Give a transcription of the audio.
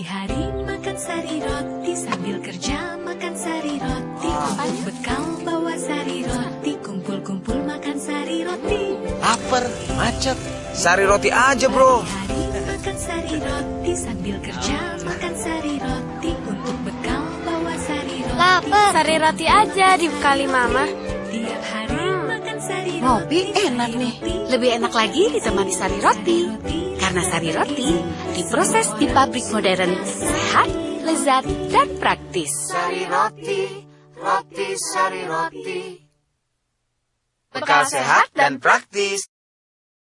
Hari makan sari roti sambil kerja makan sari roti Untuk bekal bawa sari roti Kumpul-kumpul makan sari roti Lapar, macet. Sari roti aja, bro. Hari makan sari roti sambil kerja makan sari roti Untuk bekal bawa sari roti Lapar. Sari roti aja dibekali mama. Tiap hari Ngopi enak nih. Lebih enak lagi ditemani sari roti. Karena sari roti diproses di pabrik modern, sehat, lezat, dan praktis. Sari roti, roti, sari roti. Bekal sehat dan praktis.